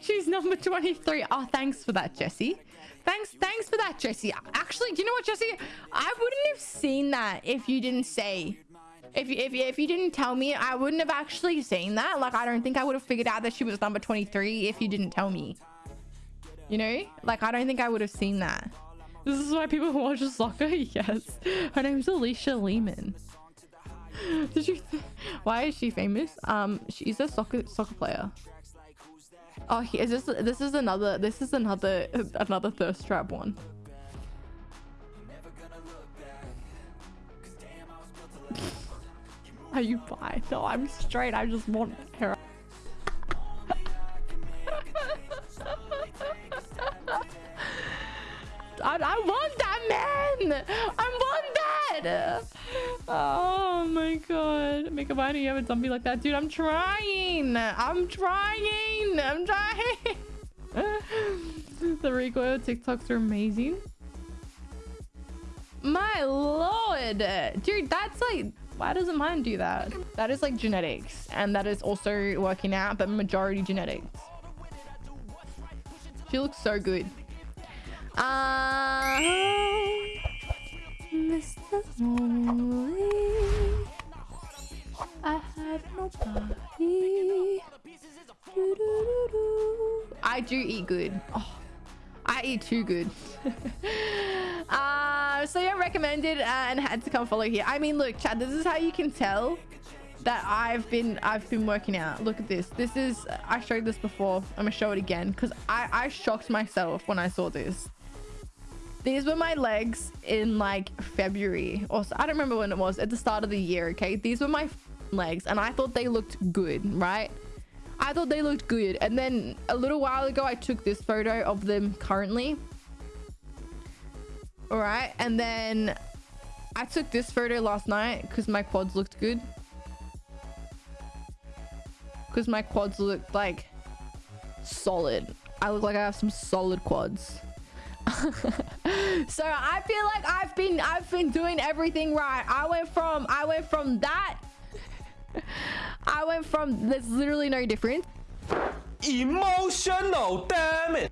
She's number 23. Oh, thanks for that, Jesse. Thanks, thanks for that, Jesse. Actually, do you know what, Jesse? I wouldn't have seen that if you didn't say. If you, if, you, if you didn't tell me, I wouldn't have actually seen that. Like, I don't think I would have figured out that she was number 23 if you didn't tell me. You know? Like, I don't think I would have seen that. This is why people watch soccer? Yes. Her name's Alisha Lehmann. Did you? Why is she famous? Um, she's a soccer soccer player. Oh, is this this is another this is another another thirst trap one. Are you bi? No, I'm straight. I just want her. I, I want that man. I want that. Oh my god. Make a mind you have a zombie like that. Dude, I'm trying. I'm trying. I'm trying. the recoil TikToks are amazing. My lord. Dude, that's like why doesn't mine do that? That is like genetics and that is also working out, but majority genetics. She looks so good. Uh, have nobody. Do, do, do, I do eat good. Oh, I eat too good. uh, so yeah, recommended uh, and had to come follow here. I mean, look, Chad, this is how you can tell that I've been I've been working out. Look at this. This is I showed this before. I'm gonna show it again because I I shocked myself when I saw this. These were my legs in like February or so. I don't remember when it was at the start of the year. Okay. These were my legs and I thought they looked good, right? I thought they looked good. And then a little while ago, I took this photo of them currently. All right. And then I took this photo last night because my quads looked good. Because my quads looked like solid. I look like I have some solid quads. so I feel like I've been I've been doing everything right. I went from I went from that. I went from there's literally no difference. Emotional damn it.